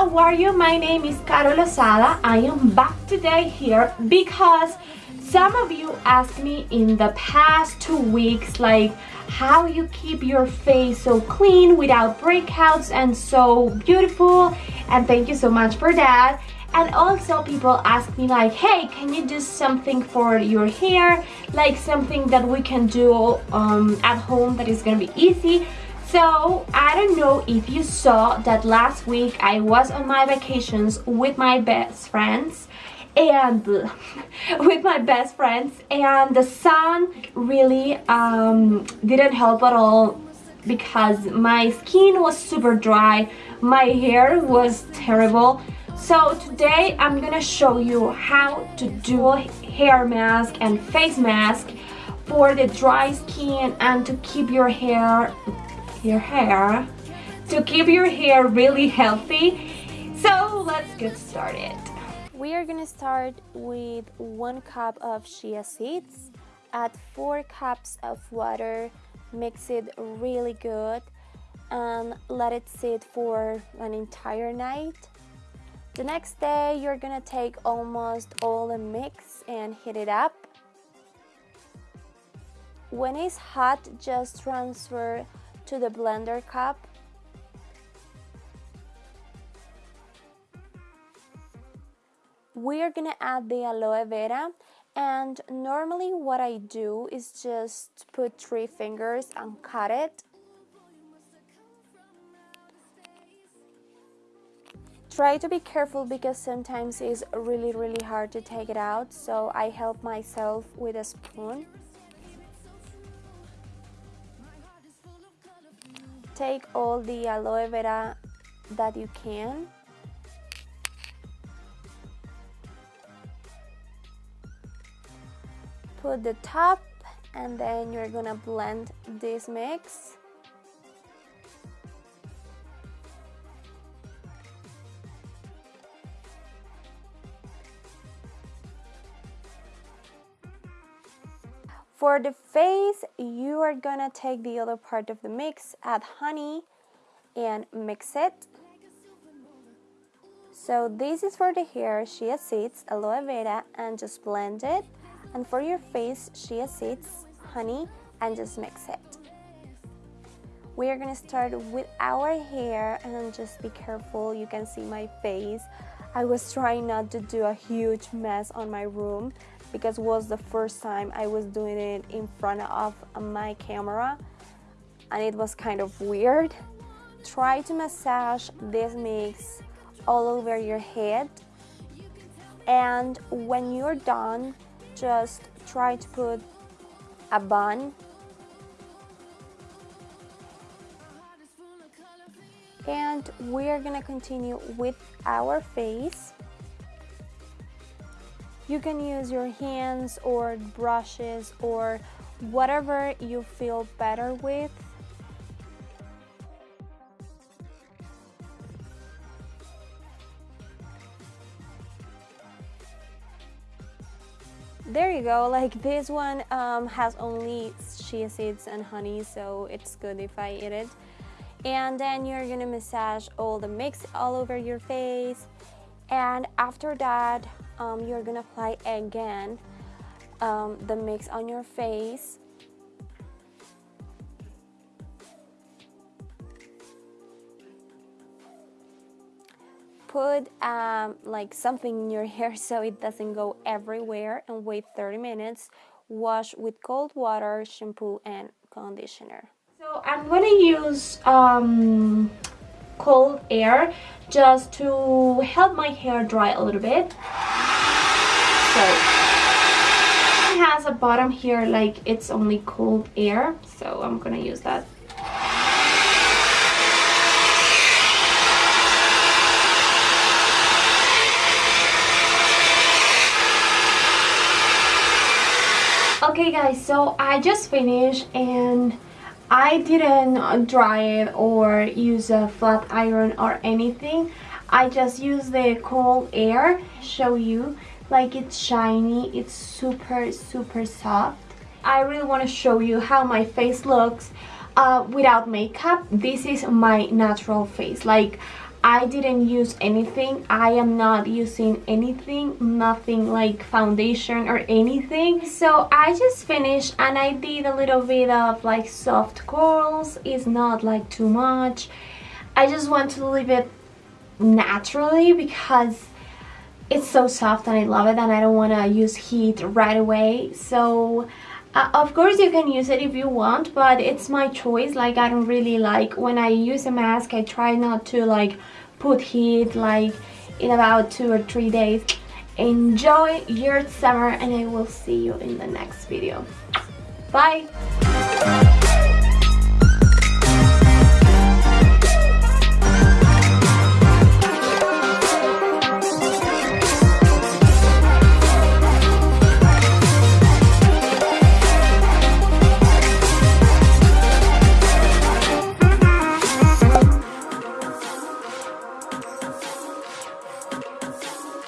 how are you? My name is Carol Lozada. I am back today here because some of you asked me in the past two weeks like how you keep your face so clean without breakouts and so beautiful and thank you so much for that and also people ask me like hey can you do something for your hair like something that we can do um, at home that is gonna be easy so I don't know if you saw that last week I was on my vacations with my best friends and with my best friends and the sun really um, didn't help at all because my skin was super dry. My hair was terrible. So today I'm gonna show you how to do a hair mask and face mask for the dry skin and to keep your hair your hair to keep your hair really healthy. So let's get started. We are gonna start with one cup of chia seeds. Add four cups of water. Mix it really good and let it sit for an entire night. The next day you're gonna take almost all the mix and heat it up. When it's hot just transfer to the blender cup. We are gonna add the aloe vera and normally what I do is just put three fingers and cut it. Try to be careful because sometimes it's really really hard to take it out so I help myself with a spoon take all the aloe vera that you can. Put the top and then you're gonna blend this mix For the face, you are gonna take the other part of the mix, add honey, and mix it. So this is for the hair, chia seeds, aloe vera, and just blend it. And for your face, chia seeds, honey, and just mix it. We are gonna start with our hair and just be careful, you can see my face. I was trying not to do a huge mess on my room because it was the first time I was doing it in front of my camera and it was kind of weird. Try to massage this mix all over your head and when you're done just try to put a bun and we are gonna continue with our face you can use your hands or brushes or whatever you feel better with. There you go, like this one um, has only chia seeds and honey, so it's good if I eat it. And then you're gonna massage all the mix all over your face. And after that, um, you're gonna apply again um, the mix on your face. Put um, like something in your hair so it doesn't go everywhere and wait 30 minutes. Wash with cold water shampoo and conditioner. So I'm gonna use um, cold air just to help my hair dry a little bit. So it has a bottom here like it's only cold air so I'm gonna use that. Okay guys so I just finished and I didn't dry it or use a flat iron or anything. I just use the cold air show you. Like it's shiny it's super super soft. I really want to show you how my face looks uh, without makeup. This is my natural face. Like I didn't use anything. I am not using anything nothing like foundation or anything. So I just finished and I did a little bit of like soft curls. It's not like too much. I just want to leave it naturally because it's so soft and I love it and I don't want to use heat right away. So uh, of course you can use it if you want but it's my choice. Like I don't really like when I use a mask I try not to like put heat like in about two or three days. Enjoy your summer and I will see you in the next video. Bye